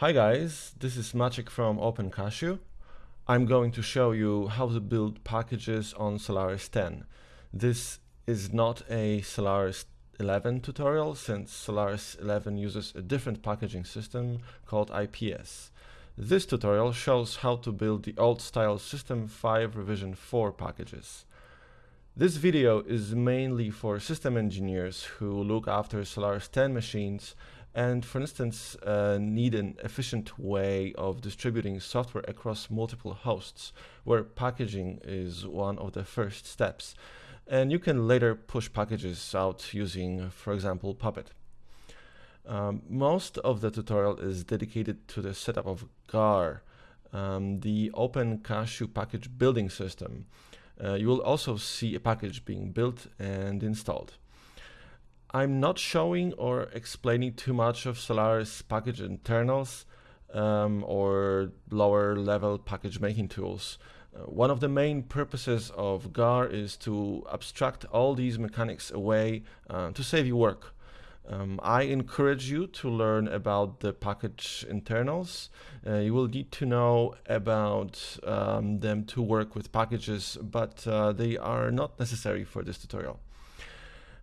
Hi guys, this is Maciek from OpenCSW. I'm going to show you how to build packages on Solaris 10. This is not a Solaris 11 tutorial since Solaris 11 uses a different packaging system called IPS. This tutorial shows how to build the old style System 5 revision 4 packages. This video is mainly for system engineers who look after Solaris 10 machines and for instance uh, need an efficient way of distributing software across multiple hosts where packaging is one of the first steps and you can later push packages out using for example Puppet. Um, most of the tutorial is dedicated to the setup of GAR, um, the OpenCSW package building system. Uh, you will also see a package being built and installed. I'm not showing or explaining too much of Solaris package internals um, or lower level package making tools. Uh, one of the main purposes of GAR is to abstract all these mechanics away uh, to save you work. Um, I encourage you to learn about the package internals. Uh, you will need to know about um, them to work with packages, but uh, they are not necessary for this tutorial.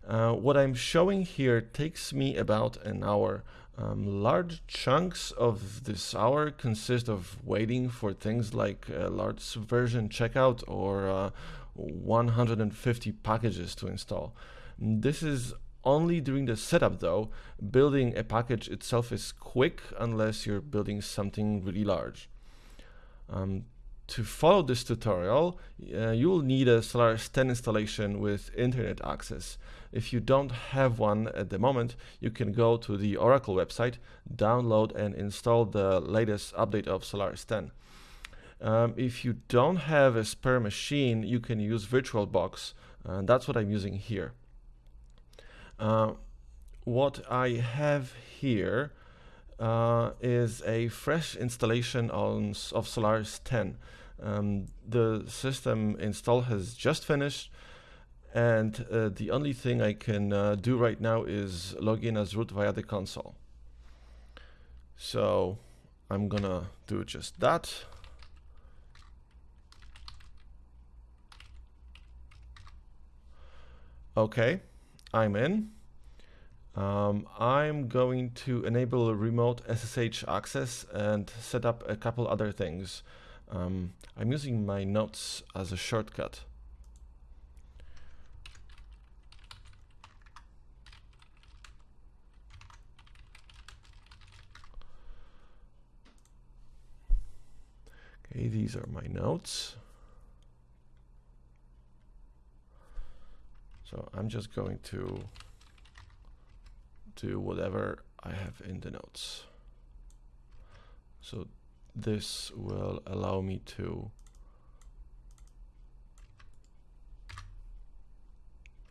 Uh, what I'm showing here takes me about an hour. Um, large chunks of this hour consist of waiting for things like a large version checkout or uh, 150 packages to install. This is only during the setup though. Building a package itself is quick unless you're building something really large. Um, to follow this tutorial, uh, you will need a Solaris 10 installation with internet access. If you don't have one at the moment, you can go to the Oracle website, download and install the latest update of Solaris 10. Um, if you don't have a spare machine, you can use VirtualBox. Uh, that's what I'm using here. Uh, what I have here uh, is a fresh installation on, of Solaris 10. Um, the system install has just finished and uh, the only thing I can uh, do right now is log in as root via the console. So I'm gonna do just that. Okay, I'm in. Um, I'm going to enable remote SSH access and set up a couple other things. Um, I'm using my notes as a shortcut. Okay, these are my notes. So I'm just going to do whatever I have in the notes. So this will allow me to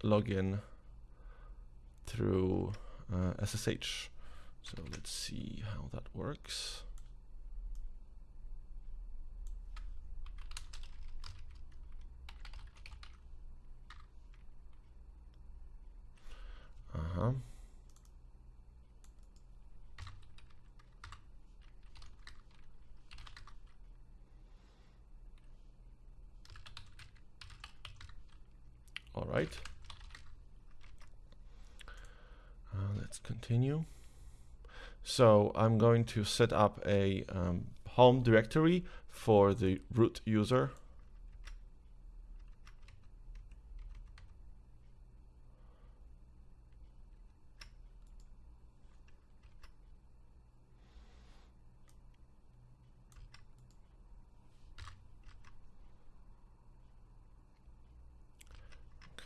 log in through uh, SSH. So let's see how that works. Uh-huh. All right. Uh, let's continue. So I'm going to set up a um, home directory for the root user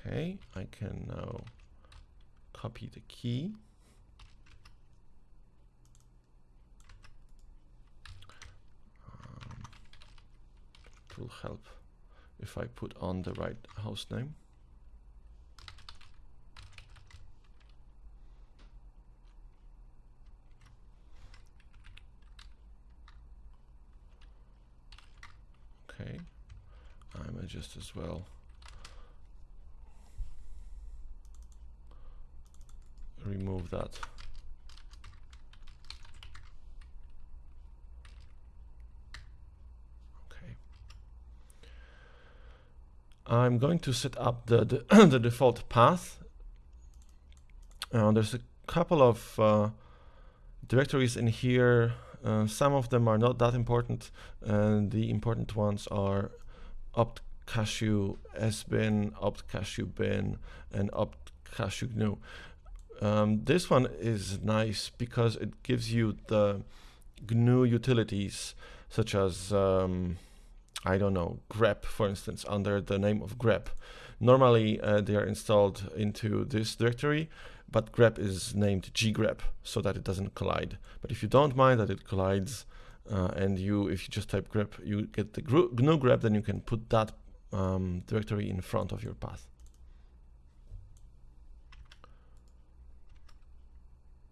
Okay, I can now copy the key. Um, it will help if I put on the right host name. Okay, I'm just as well remove that. Okay. I'm going to set up the, the, the default path. Uh, there's a couple of uh, directories in here. Uh, some of them are not that important. and the important ones are opt cashew sbin, opt cashew bin, and opt cashew gnu. Um, this one is nice because it gives you the GNU utilities such as um, I don't know grep for instance under the name of grep. Normally uh, they are installed into this directory but grep is named ggrep so that it doesn't collide. But if you don't mind that it collides uh, and you if you just type grep you get the GNU grep then you can put that um, directory in front of your path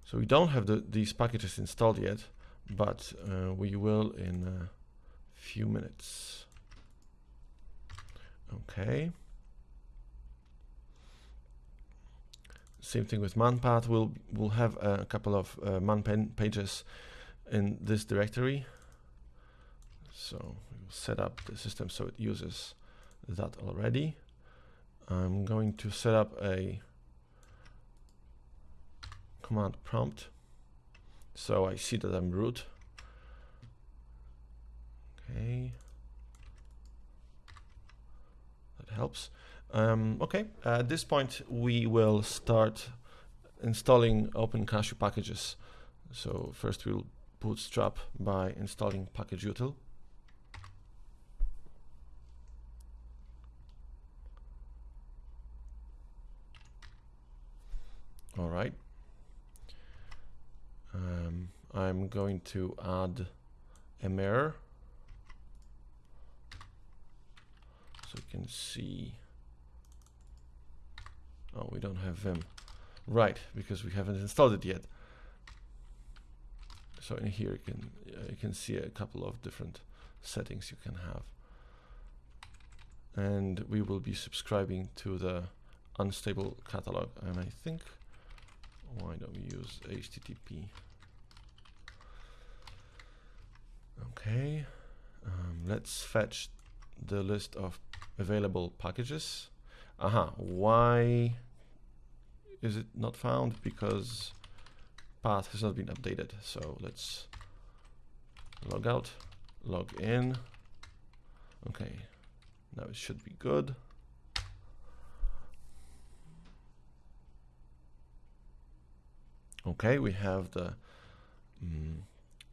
So we don't have the, these packages installed yet, but uh, we will in a few minutes. Okay. Same thing with manpath. We'll we'll have a couple of uh, man pages in this directory. So we'll set up the system so it uses that already. I'm going to set up a command prompt. So I see that I'm root. Okay. That helps. Um, okay, at this point we will start installing OpenCSW packages. So first we'll bootstrap by installing pkgutil. All right. Um, I'm going to add a mirror. So you can see. Oh we don't have Vim right because we haven't installed it yet. So in here you can uh, you can see a couple of different settings you can have. And we will be subscribing to the unstable catalog and I think why don't we use HTTP Okay, um, let's fetch the list of available packages. Aha, why is it not found? Because path has not been updated. So let's log out, log in. Okay, now it should be good. Okay, we have the mm,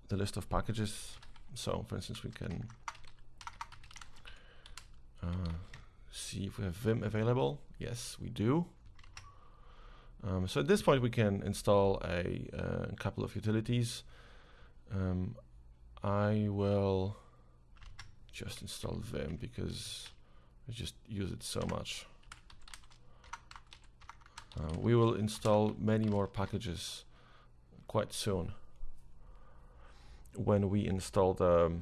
the list of packages so for instance, we can uh, see if we have Vim available. Yes, we do. Um, so at this point, we can install a, uh, couple of utilities. Um, I will just install Vim because I just use it so much. Uh, we will install many more packages quite soon when we install the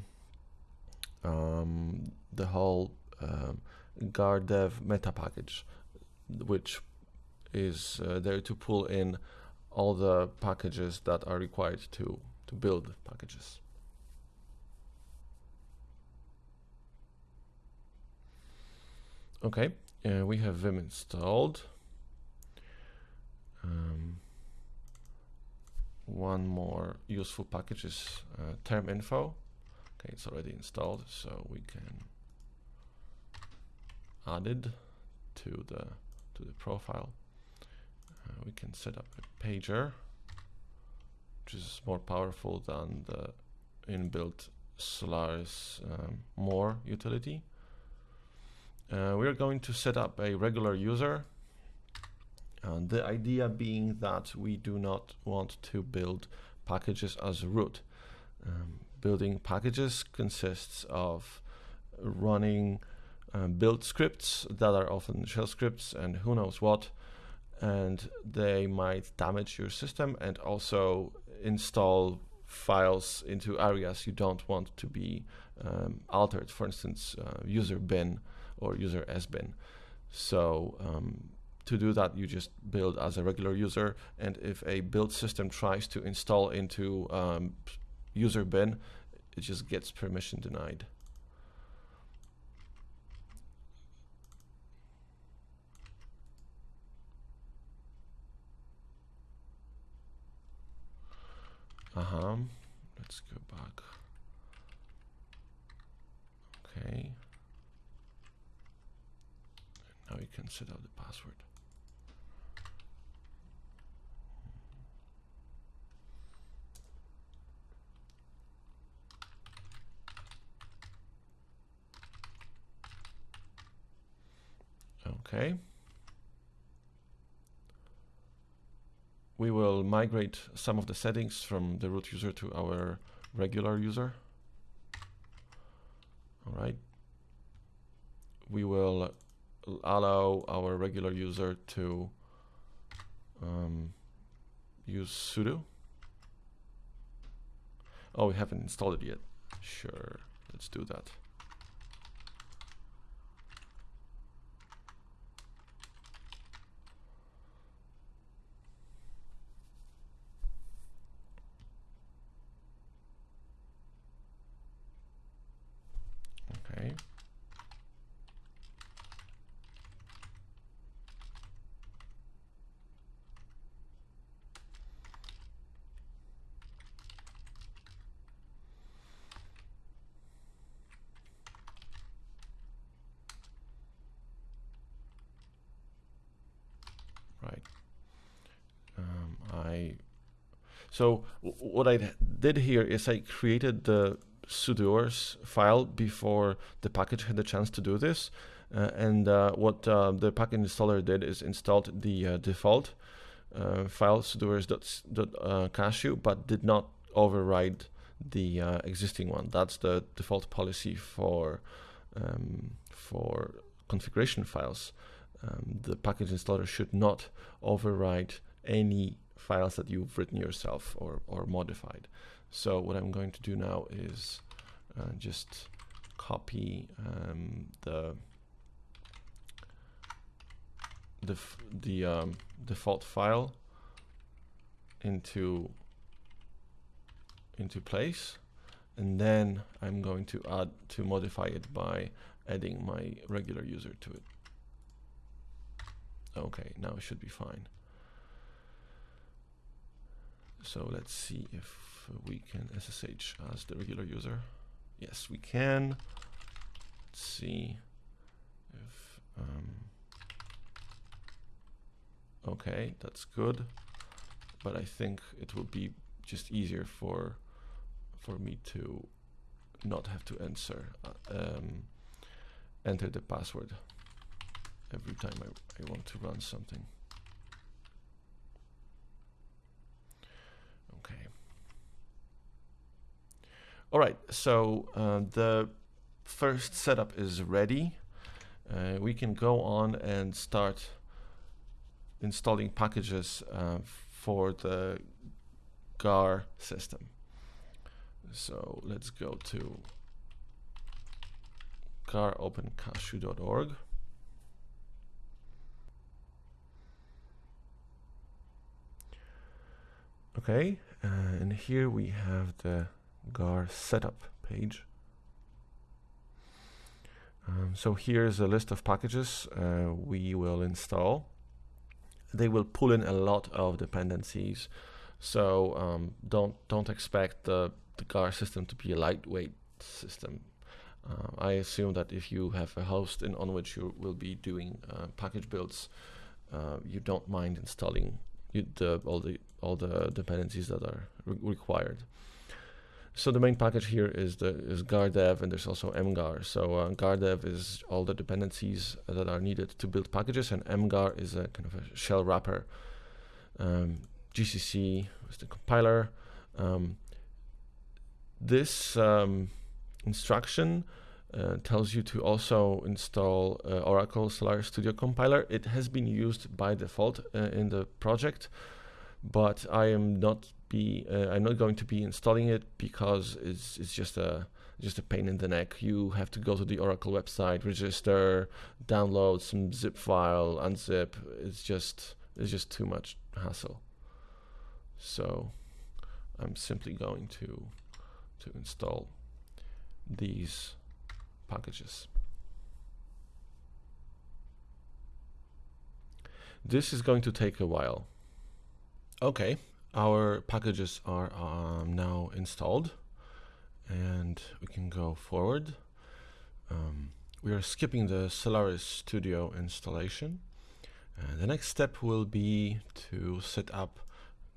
um, the whole um, gardev meta package, which is uh, there to pull in all the packages that are required to to build packages. Okay, uh, we have Vim installed. Um, one more useful package is uh, term info. Okay, it's already installed, so we can add it to the to the profile. Uh, we can set up a pager, which is more powerful than the inbuilt Solaris um, more utility. Uh, we're going to set up a regular user uh, the idea being that we do not want to build packages as root. Um, building packages consists of running uh, build scripts that are often shell scripts and who knows what and they might damage your system and also install files into areas you don't want to be um, altered for instance uh, user bin or user sbin so um, to do that, you just build as a regular user. And if a build system tries to install into um, user bin, it just gets permission denied. Uh-huh. Let's go back. Okay. Now you can set up the password. Okay. We will migrate some of the settings from the root user to our regular user. All right. We will allow our regular user to um, use sudo. Oh, we haven't installed it yet. Sure, let's do that. Okay. Right. Um, I so what I did here is I created the sudoers file before the package had the chance to do this. Uh, and uh, what uh, the package installer did is installed the uh, default uh, file sudoers.cashew, but did not override the uh, existing one. That's the default policy for um, for configuration files. Um, the package installer should not override any files that you've written yourself or, or modified. So what I'm going to do now is uh, just copy um, the the the um, default file into into place, and then I'm going to add to modify it by adding my regular user to it. Okay, now it should be fine. So let's see if we can SSH as the regular user. Yes, we can. Let's see if, um, okay, that's good. But I think it will be just easier for, for me to not have to answer, uh, um, enter the password every time I, I want to run something. Okay. All right, so uh, the first setup is ready. Uh, we can go on and start installing packages uh, for the GAR system. So let's go to garopencashew.org. Okay, uh, and here we have the GAR setup page. Um, so here's a list of packages uh, we will install. They will pull in a lot of dependencies, so um, don't don't expect the, the GAR system to be a lightweight system. Uh, I assume that if you have a host in on which you will be doing uh, package builds, uh, you don't mind installing the, all the all the dependencies that are re required. So the main package here is the is gardev and there's also mgar. So uh, gardev is all the dependencies that are needed to build packages, and mgar is a kind of a shell wrapper. Um, GCC is the compiler. Um, this um, instruction uh, tells you to also install uh, Oracle Solaris Studio Compiler. It has been used by default uh, in the project, but I am not be uh, I'm not going to be installing it because it's it's just a just a pain in the neck. You have to go to the Oracle website, register, download some zip file, unzip. It's just it's just too much hassle. So I'm simply going to to install these packages. This is going to take a while. Okay, our packages are um, now installed and we can go forward. Um, we are skipping the Solaris Studio installation. The next step will be to set up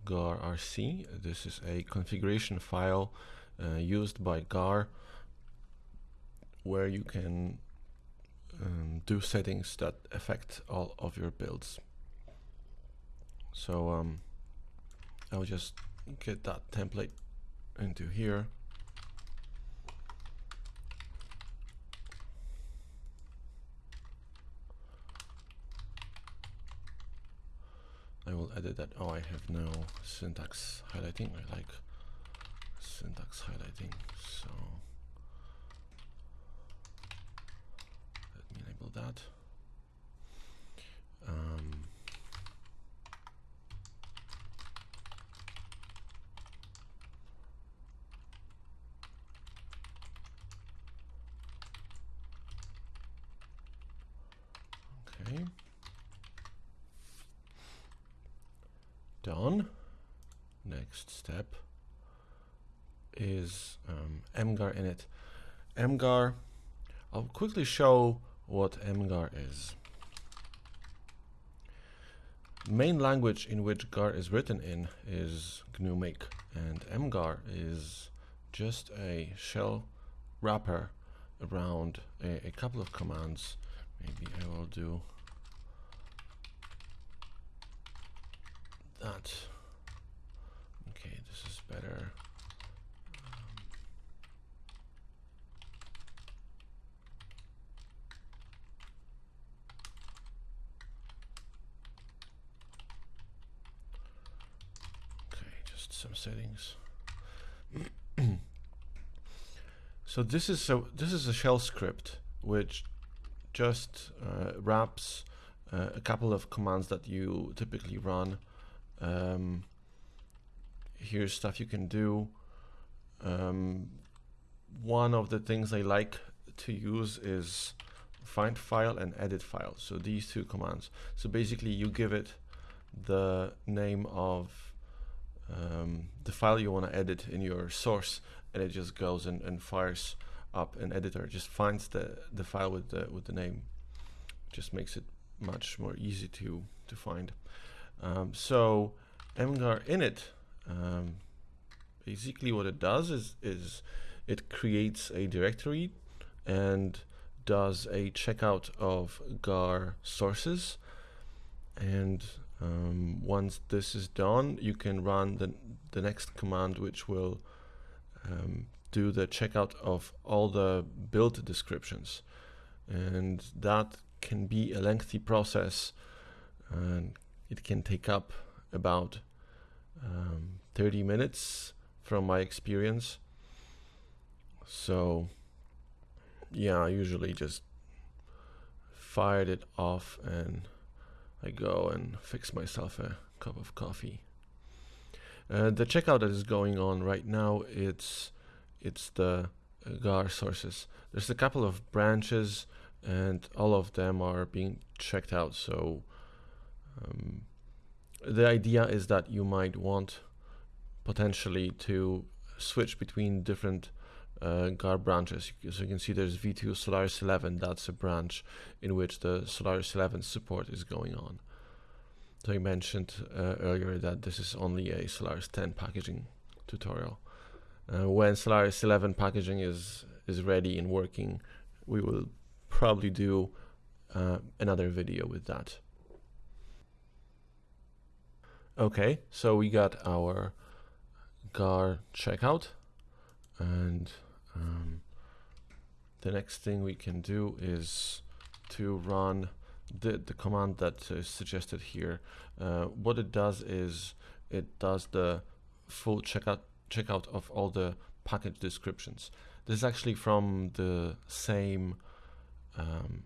GAR RC. This is a configuration file uh, used by GAR where you can um, do settings that affect all of your builds. So um, I'll just get that template into here. I will edit that. Oh, I have no syntax highlighting. I like syntax highlighting. So let me enable that. Um, okay. Done. Next step is um, mgar init. mgar, I'll quickly show what mgar is. Main language in which gar is written in is GNU-Make and mgar is just a shell wrapper around a, a couple of commands. Maybe I will do that. Okay, this is better. just some settings. so this is so this is a shell script which just uh, wraps uh, a couple of commands that you typically run um, here's stuff you can do. Um, one of the things I like to use is find file and edit file. So these two commands. So basically you give it the name of um, the file you want to edit in your source and it just goes and, and fires up an editor. It just finds the, the file with the, with the name. Just makes it much more easy to, to find. Um, so mgar init, um, basically what it does is, is it creates a directory and does a checkout of gar sources. And um, once this is done, you can run the, the next command, which will um, do the checkout of all the build descriptions. And that can be a lengthy process and it can take up about um, 30 minutes from my experience. So yeah, I usually just fired it off and I go and fix myself a cup of coffee. Uh, the checkout that is going on right now, it's it's the GAR sources. There's a couple of branches and all of them are being checked out. So um, the idea is that you might want potentially to switch between different uh, branches. So you can see there's V2 Solaris 11. That's a branch in which the Solaris 11 support is going on. So I mentioned uh, earlier that this is only a Solaris 10 packaging tutorial. Uh, when Solaris 11 packaging is is ready and working, we will probably do uh, another video with that. Okay, so we got our GAR checkout and um, the next thing we can do is to run the, the command that is suggested here. Uh, what it does is it does the full checkout checkout of all the package descriptions. This is actually from the same um,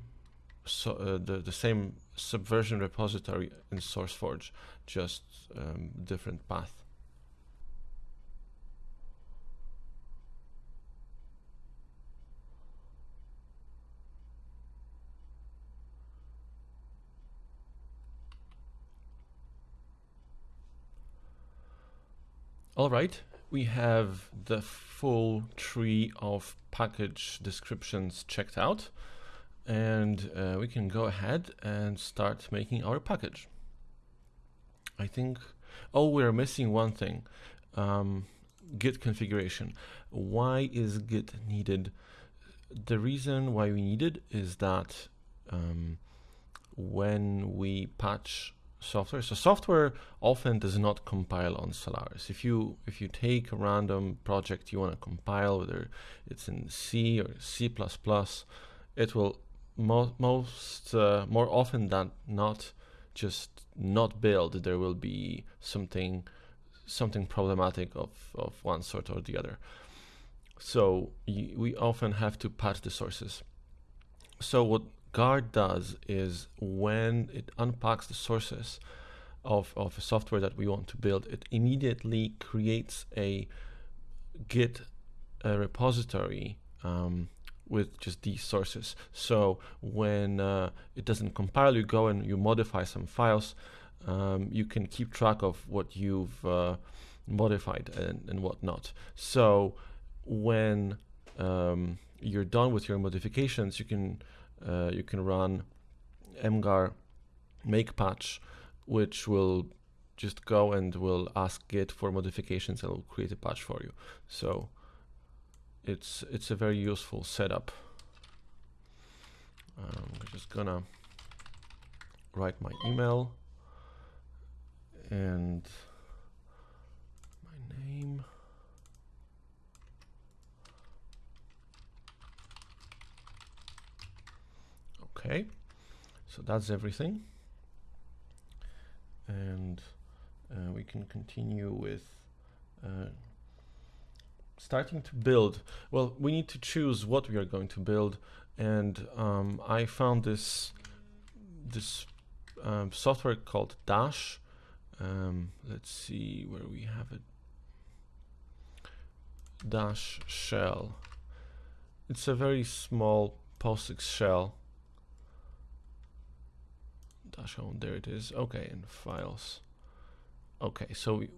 so uh, the the same subversion repository in SourceForge, just um, different path. All right, we have the full tree of package descriptions checked out and uh, we can go ahead and start making our package. I think, oh, we're missing one thing, um, Git configuration. Why is Git needed? The reason why we need it is that um, when we patch software, so software often does not compile on Solaris. If you if you take a random project you want to compile, whether it's in C or C++, it will mo most uh, more often than not just not build. There will be something something problematic of, of one sort or the other. So we often have to patch the sources. So what GAR does is when it unpacks the sources of, of a software that we want to build, it immediately creates a Git a repository um, with just these sources. So when uh, it doesn't compile, you go and you modify some files. Um, you can keep track of what you've uh, modified and, and whatnot. So when um, you're done with your modifications, you can uh, you can run mgar make patch, which will just go and will ask Git for modifications and will create a patch for you. So it's it's a very useful setup. Um, I'm just gonna write my email and my name. Okay, so that's everything. And uh, we can continue with uh, starting to build. Well, we need to choose what we are going to build. And um, I found this, this um, software called Dash. Um, let's see where we have it. Dash shell. It's a very small POSIX shell dash home there it is okay in files okay so we,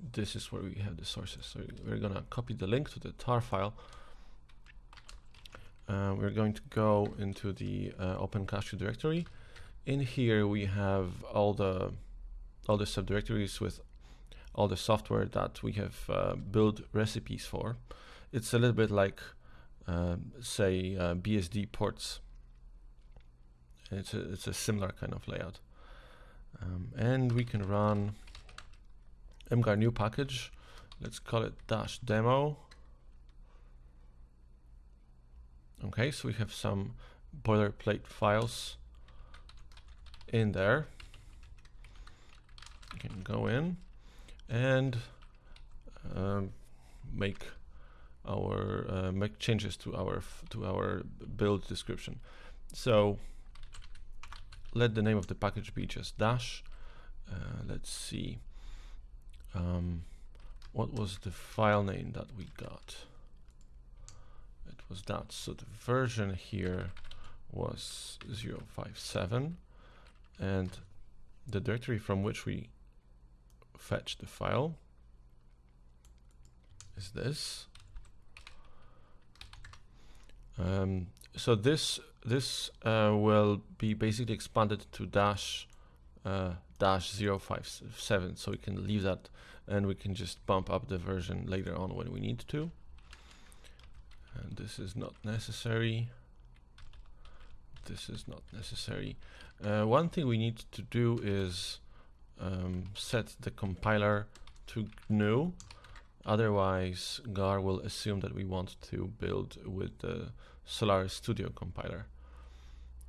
this is where we have the sources. So we're gonna copy the link to the tar file. Uh, we're going to go into the uh, OpenCSW directory. In here we have all the all the subdirectories with all the software that we have uh, built recipes for. It's a little bit like um, say uh, BSD ports. It's a, it's a similar kind of layout. Um, and we can run mgar new package. Let's call it dash demo. Okay, so we have some boilerplate files in there. We can go in and um, make our uh, make changes to our to our build description. So let the name of the package be just dash. Uh, let's see. Um, what was the file name that we got? It was that. So the version here was 057 and the directory from which we fetch the file is this. Um, so this this uh, will be basically expanded to dash uh, dash 057 so we can leave that and we can just bump up the version later on when we need to. And this is not necessary. This is not necessary. Uh, one thing we need to do is um, set the compiler to GNU. Otherwise GAR will assume that we want to build with the Solaris Studio compiler.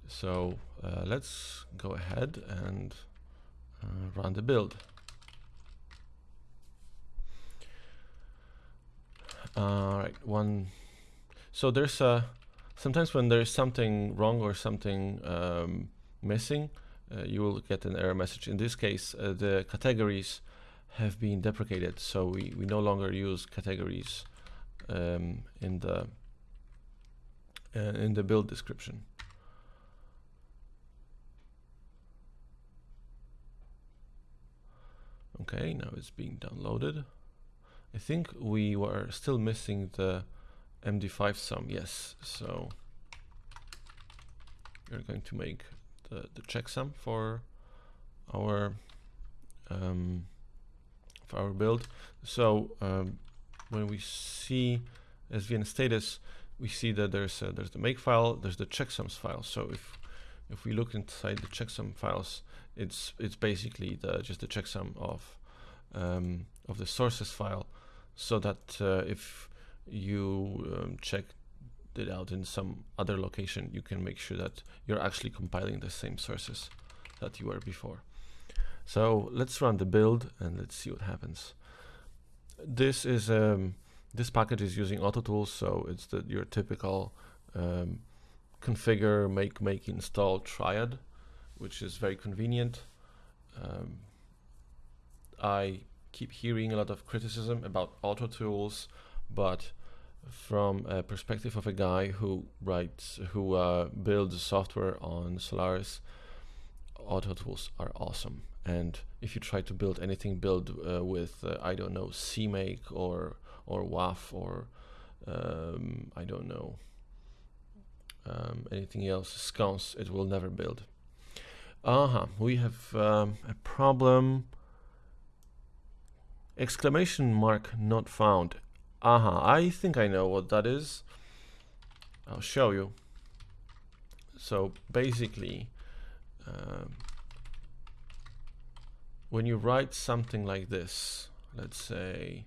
So uh, let's go ahead and uh, run the build. All right, one. So there's a sometimes when there's something wrong or something um, missing, uh, you will get an error message. In this case, uh, the categories have been deprecated, so we we no longer use categories um, in the uh, in the build description. Okay, now it's being downloaded. I think we were still missing the MD5 sum, yes. So we're going to make the, the checksum for our um, for our build. So um, when we see SVN status, we see that there's there's the make file, there's the checksums file. So if if we look inside the checksum files, it's it's basically the just the checksum of um, of the sources file, so that uh, if you um, check it out in some other location, you can make sure that you're actually compiling the same sources that you were before. So let's run the build and let's see what happens. This is um, this package is using AutoTools, so it's the, your typical um, configure, make, make, install triad, which is very convenient. Um, I keep hearing a lot of criticism about auto tools, but from a perspective of a guy who writes, who uh, builds software on Solaris, auto tools are awesome. And if you try to build anything, build uh, with uh, I don't know CMake or or WAF or um, I don't know um, anything else, SCons, it will never build. Uh huh. We have um, a problem. Exclamation mark not found. Uh huh. I think I know what that is. I'll show you. So basically, um, when you write something like this, let's say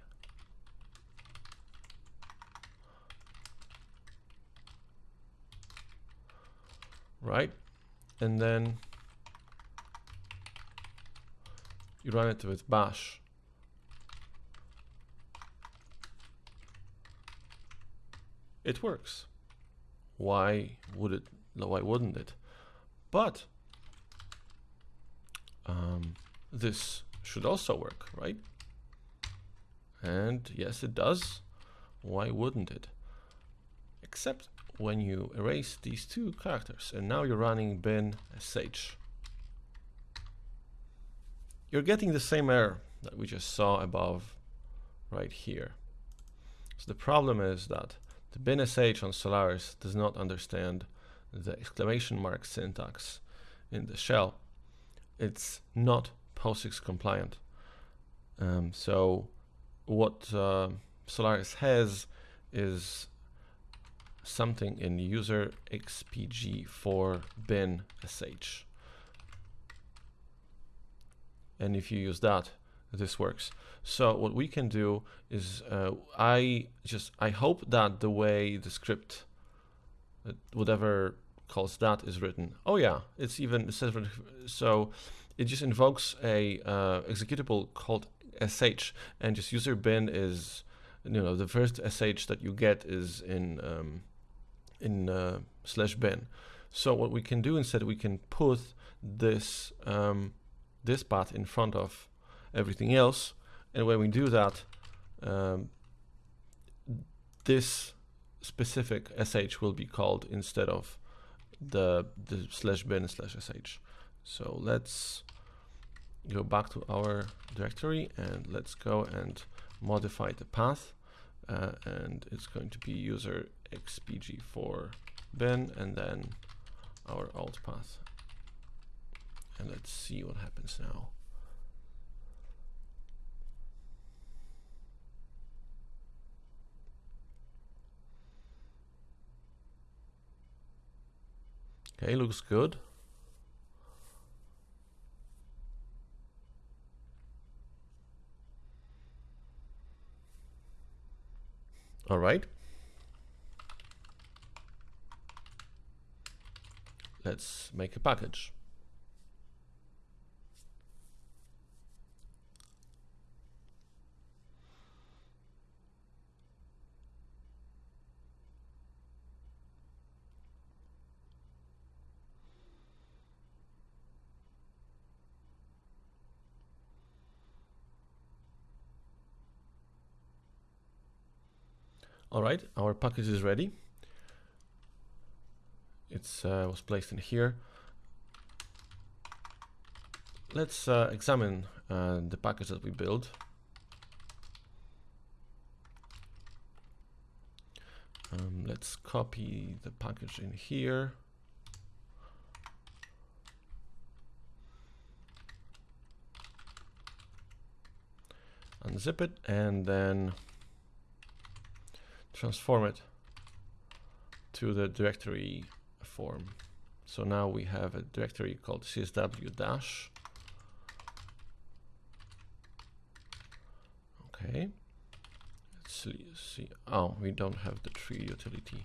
right? And then you run it with bash. It works. Why would it? Why wouldn't it? But um, this should also work, right? And yes, it does. Why wouldn't it? Except when you erase these two characters and now you're running bin sh you're getting the same error that we just saw above right here. So the problem is that the bin sh on Solaris does not understand the exclamation mark syntax in the shell. It's not POSIX compliant. Um, so what uh, Solaris has is something in user xpg for bin sh. And if you use that, this works. So what we can do is uh, I just I hope that the way the script uh, whatever calls that is written. Oh yeah, it's even so it just invokes a uh, executable called sh and just user bin is you know the first sh that you get is in um, in uh, slash bin. So what we can do instead, we can put this um, this path in front of everything else, and when we do that, um, this specific sh will be called instead of the the slash bin slash sh. So let's go back to our directory and let's go and modify the path. Uh, and it's going to be user xpg4 bin and then our alt path and let's see what happens now. Okay looks good. All right. Let's make a package. All right, our package is ready. It uh, was placed in here. Let's uh, examine uh, the package that we built. Um, let's copy the package in here. Unzip it and then transform it to the directory form. So now we have a directory called csw dash. Okay. Let's see. Oh, we don't have the tree utility.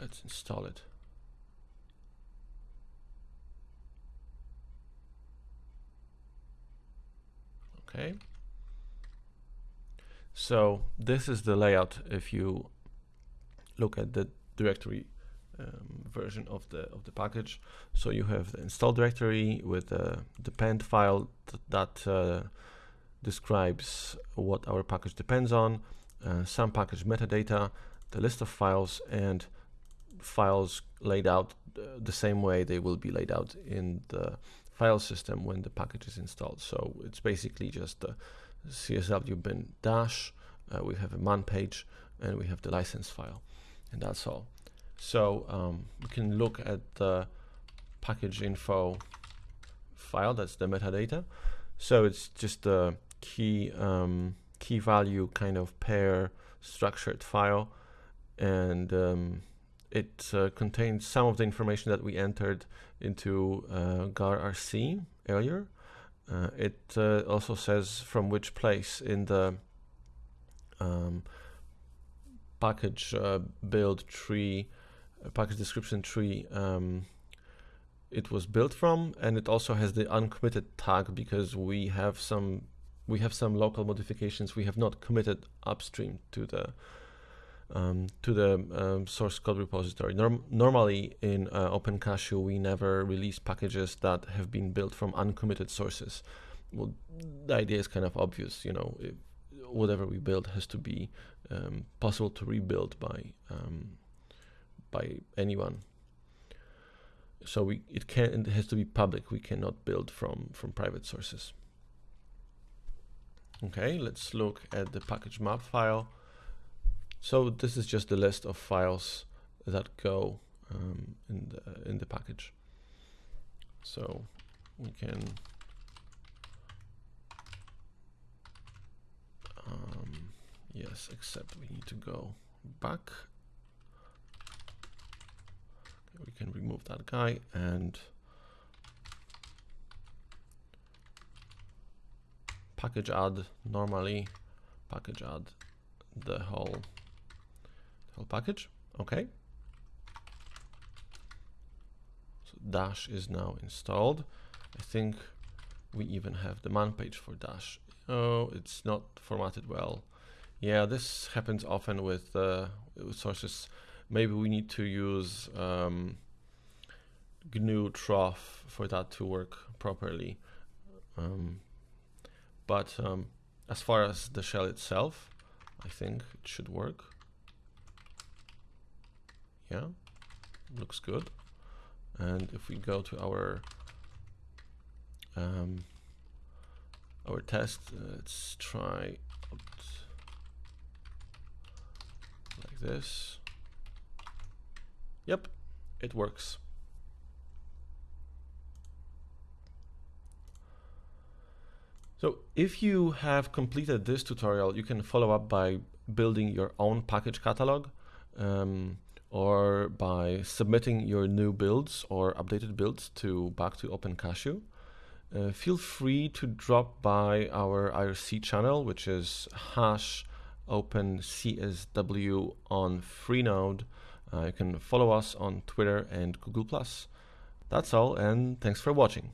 Let's install it. Okay. So this is the layout if you look at the directory um, version of the of the package. So you have the install directory with the depend file th that uh, describes what our package depends on, uh, some package metadata, the list of files, and files laid out uh, the same way they will be laid out in the file system when the package is installed. So it's basically just the csw bin dash, uh, we have a man page, and we have the license file, and that's all. So um, we can look at the package info file, that's the metadata. So it's just a key um, key value kind of pair structured file, and um, it uh, contains some of the information that we entered into uh, gar.rc earlier. Uh, it uh, also says from which place in the um, package uh, build tree, uh, package description tree um, it was built from, and it also has the uncommitted tag because we have some we have some local modifications we have not committed upstream to the um, to the um, source code repository. Norm normally in uh, OpenCSW, we never release packages that have been built from uncommitted sources. Well, the idea is kind of obvious, you know, whatever we build has to be um, possible to rebuild by um, by anyone. So we it can it has to be public. We cannot build from from private sources. Okay, let's look at the package map file. So this is just the list of files that go um, in the in the package. So we can um, yes, except we need to go back. We can remove that guy and package add normally package add the whole package. Okay. So Dash is now installed. I think we even have the man page for Dash. Oh, it's not formatted well. Yeah, this happens often with, uh, sources. Maybe we need to use um, GNU Troff for that to work properly. Um, but um, as far as the shell itself, I think it should work yeah looks good. And if we go to our um, our test uh, let's try like this. Yep it works. So if you have completed this tutorial, you can follow up by building your own package catalog. Um, or by submitting your new builds or updated builds to back to OpenCSW. Uh, feel free to drop by our IRC channel, which is hash opencsw on Freenode. Uh, you can follow us on Twitter and Google+. That's all, and thanks for watching.